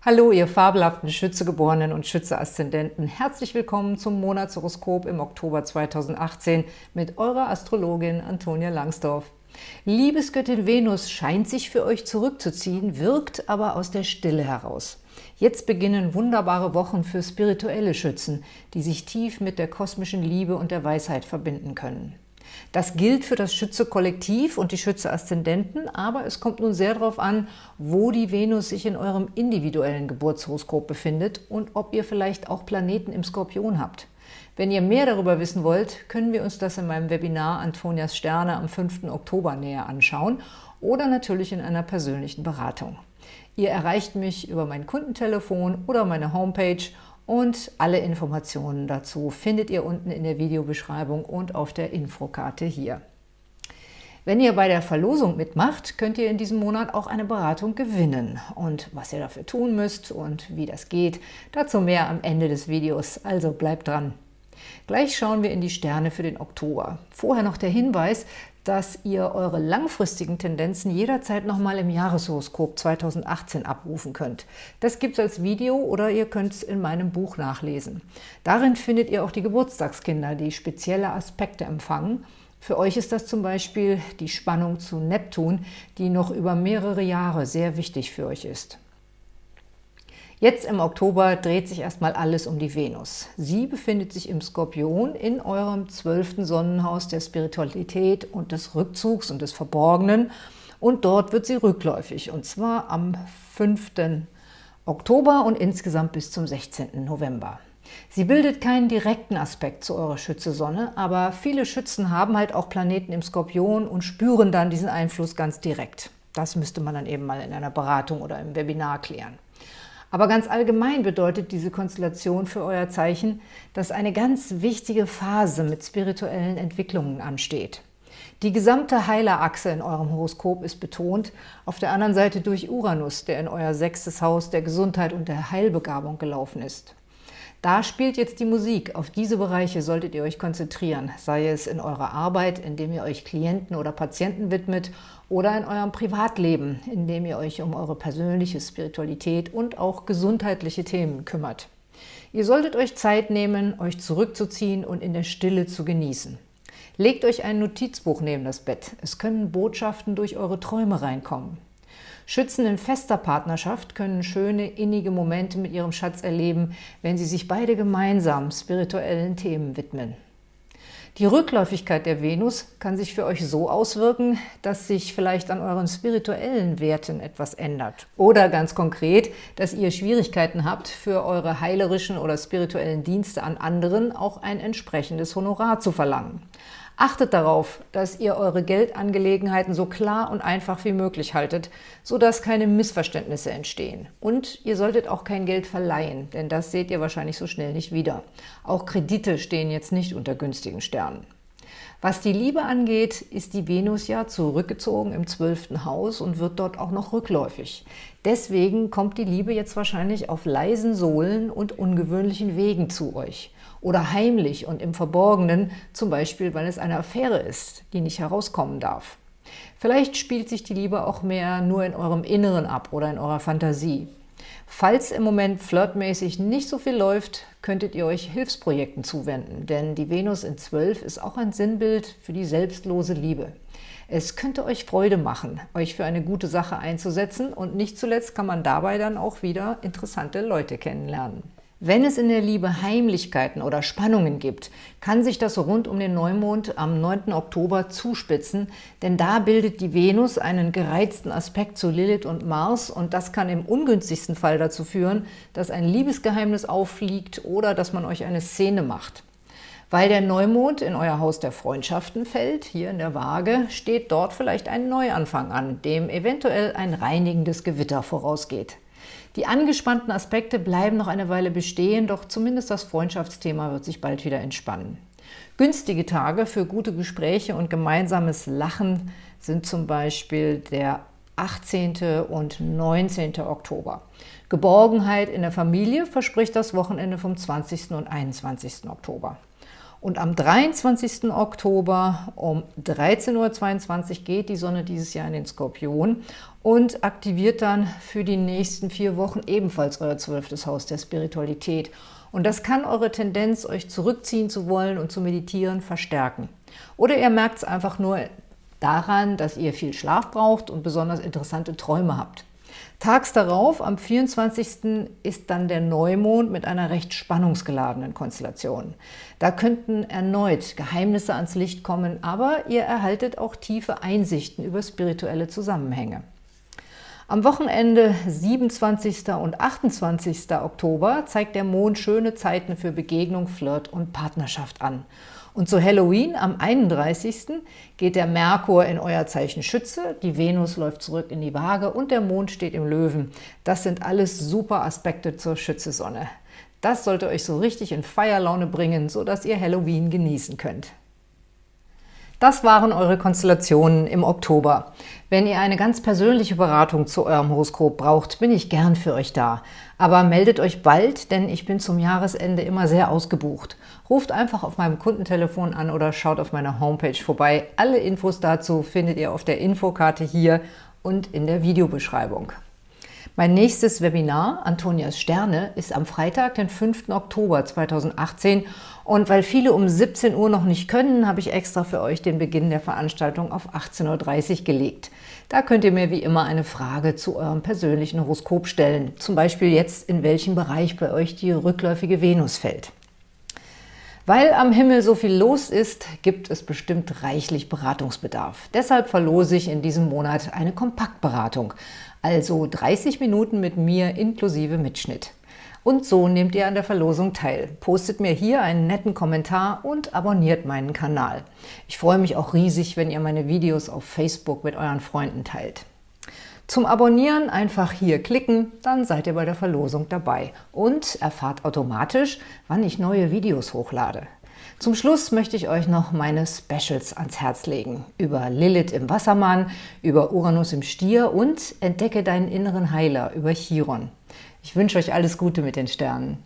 Hallo, ihr fabelhaften Schützegeborenen und Schütze-Aszendenten. Herzlich willkommen zum Monatshoroskop im Oktober 2018 mit eurer Astrologin Antonia Langsdorf. Liebesgöttin Venus scheint sich für euch zurückzuziehen, wirkt aber aus der Stille heraus. Jetzt beginnen wunderbare Wochen für spirituelle Schützen, die sich tief mit der kosmischen Liebe und der Weisheit verbinden können. Das gilt für das Schütze-Kollektiv und die Schütze-Aszendenten, aber es kommt nun sehr darauf an, wo die Venus sich in eurem individuellen Geburtshoroskop befindet und ob ihr vielleicht auch Planeten im Skorpion habt. Wenn ihr mehr darüber wissen wollt, können wir uns das in meinem Webinar Antonias Sterne am 5. Oktober näher anschauen oder natürlich in einer persönlichen Beratung. Ihr erreicht mich über mein Kundentelefon oder meine Homepage und alle Informationen dazu findet ihr unten in der Videobeschreibung und auf der Infokarte hier. Wenn ihr bei der Verlosung mitmacht, könnt ihr in diesem Monat auch eine Beratung gewinnen. Und was ihr dafür tun müsst und wie das geht, dazu mehr am Ende des Videos, also bleibt dran. Gleich schauen wir in die Sterne für den Oktober. Vorher noch der Hinweis, dass ihr eure langfristigen Tendenzen jederzeit nochmal im Jahreshoroskop 2018 abrufen könnt. Das gibt es als Video oder ihr könnt es in meinem Buch nachlesen. Darin findet ihr auch die Geburtstagskinder, die spezielle Aspekte empfangen. Für euch ist das zum Beispiel die Spannung zu Neptun, die noch über mehrere Jahre sehr wichtig für euch ist. Jetzt im Oktober dreht sich erstmal alles um die Venus. Sie befindet sich im Skorpion in eurem zwölften Sonnenhaus der Spiritualität und des Rückzugs und des Verborgenen. Und dort wird sie rückläufig, und zwar am 5. Oktober und insgesamt bis zum 16. November. Sie bildet keinen direkten Aspekt zu eurer Schütze-Sonne, aber viele Schützen haben halt auch Planeten im Skorpion und spüren dann diesen Einfluss ganz direkt. Das müsste man dann eben mal in einer Beratung oder im Webinar klären. Aber ganz allgemein bedeutet diese Konstellation für euer Zeichen, dass eine ganz wichtige Phase mit spirituellen Entwicklungen ansteht. Die gesamte Heilerachse in eurem Horoskop ist betont, auf der anderen Seite durch Uranus, der in euer sechstes Haus der Gesundheit und der Heilbegabung gelaufen ist. Da spielt jetzt die Musik. Auf diese Bereiche solltet ihr euch konzentrieren, sei es in eurer Arbeit, indem ihr euch Klienten oder Patienten widmet oder in eurem Privatleben, indem ihr euch um eure persönliche Spiritualität und auch gesundheitliche Themen kümmert. Ihr solltet euch Zeit nehmen, euch zurückzuziehen und in der Stille zu genießen. Legt euch ein Notizbuch neben das Bett. Es können Botschaften durch eure Träume reinkommen. Schützen in fester Partnerschaft können schöne, innige Momente mit ihrem Schatz erleben, wenn sie sich beide gemeinsam spirituellen Themen widmen. Die Rückläufigkeit der Venus kann sich für euch so auswirken, dass sich vielleicht an euren spirituellen Werten etwas ändert. Oder ganz konkret, dass ihr Schwierigkeiten habt, für eure heilerischen oder spirituellen Dienste an anderen auch ein entsprechendes Honorar zu verlangen. Achtet darauf, dass ihr eure Geldangelegenheiten so klar und einfach wie möglich haltet, sodass keine Missverständnisse entstehen. Und ihr solltet auch kein Geld verleihen, denn das seht ihr wahrscheinlich so schnell nicht wieder. Auch Kredite stehen jetzt nicht unter günstigen Sternen. Was die Liebe angeht, ist die Venus ja zurückgezogen im zwölften Haus und wird dort auch noch rückläufig. Deswegen kommt die Liebe jetzt wahrscheinlich auf leisen Sohlen und ungewöhnlichen Wegen zu euch oder heimlich und im Verborgenen, zum Beispiel, weil es eine Affäre ist, die nicht herauskommen darf. Vielleicht spielt sich die Liebe auch mehr nur in eurem Inneren ab oder in eurer Fantasie. Falls im Moment flirtmäßig nicht so viel läuft, könntet ihr euch Hilfsprojekten zuwenden, denn die Venus in 12 ist auch ein Sinnbild für die selbstlose Liebe. Es könnte euch Freude machen, euch für eine gute Sache einzusetzen und nicht zuletzt kann man dabei dann auch wieder interessante Leute kennenlernen. Wenn es in der Liebe Heimlichkeiten oder Spannungen gibt, kann sich das rund um den Neumond am 9. Oktober zuspitzen, denn da bildet die Venus einen gereizten Aspekt zu Lilith und Mars und das kann im ungünstigsten Fall dazu führen, dass ein Liebesgeheimnis auffliegt oder dass man euch eine Szene macht. Weil der Neumond in euer Haus der Freundschaften fällt, hier in der Waage, steht dort vielleicht ein Neuanfang an, dem eventuell ein reinigendes Gewitter vorausgeht. Die angespannten Aspekte bleiben noch eine Weile bestehen, doch zumindest das Freundschaftsthema wird sich bald wieder entspannen. Günstige Tage für gute Gespräche und gemeinsames Lachen sind zum Beispiel der 18. und 19. Oktober. Geborgenheit in der Familie verspricht das Wochenende vom 20. und 21. Oktober. Und am 23. Oktober um 13.22 Uhr geht die Sonne dieses Jahr in den Skorpion und aktiviert dann für die nächsten vier Wochen ebenfalls euer zwölftes Haus der Spiritualität. Und das kann eure Tendenz, euch zurückziehen zu wollen und zu meditieren, verstärken. Oder ihr merkt es einfach nur daran, dass ihr viel Schlaf braucht und besonders interessante Träume habt. Tags darauf, am 24. ist dann der Neumond mit einer recht spannungsgeladenen Konstellation. Da könnten erneut Geheimnisse ans Licht kommen, aber ihr erhaltet auch tiefe Einsichten über spirituelle Zusammenhänge. Am Wochenende 27. und 28. Oktober zeigt der Mond schöne Zeiten für Begegnung, Flirt und Partnerschaft an. Und zu Halloween am 31. geht der Merkur in euer Zeichen Schütze, die Venus läuft zurück in die Waage und der Mond steht im Löwen. Das sind alles super Aspekte zur Schützesonne. Das sollte euch so richtig in Feierlaune bringen, sodass ihr Halloween genießen könnt. Das waren eure Konstellationen im Oktober. Wenn ihr eine ganz persönliche Beratung zu eurem Horoskop braucht, bin ich gern für euch da. Aber meldet euch bald, denn ich bin zum Jahresende immer sehr ausgebucht. Ruft einfach auf meinem Kundentelefon an oder schaut auf meiner Homepage vorbei. Alle Infos dazu findet ihr auf der Infokarte hier und in der Videobeschreibung. Mein nächstes Webinar, Antonias Sterne, ist am Freitag, den 5. Oktober 2018 und weil viele um 17 Uhr noch nicht können, habe ich extra für euch den Beginn der Veranstaltung auf 18.30 Uhr gelegt. Da könnt ihr mir wie immer eine Frage zu eurem persönlichen Horoskop stellen. Zum Beispiel jetzt, in welchem Bereich bei euch die rückläufige Venus fällt. Weil am Himmel so viel los ist, gibt es bestimmt reichlich Beratungsbedarf. Deshalb verlose ich in diesem Monat eine Kompaktberatung, also 30 Minuten mit mir inklusive Mitschnitt. Und so nehmt ihr an der Verlosung teil. Postet mir hier einen netten Kommentar und abonniert meinen Kanal. Ich freue mich auch riesig, wenn ihr meine Videos auf Facebook mit euren Freunden teilt. Zum Abonnieren einfach hier klicken, dann seid ihr bei der Verlosung dabei und erfahrt automatisch, wann ich neue Videos hochlade. Zum Schluss möchte ich euch noch meine Specials ans Herz legen. Über Lilith im Wassermann, über Uranus im Stier und Entdecke deinen inneren Heiler über Chiron. Ich wünsche euch alles Gute mit den Sternen.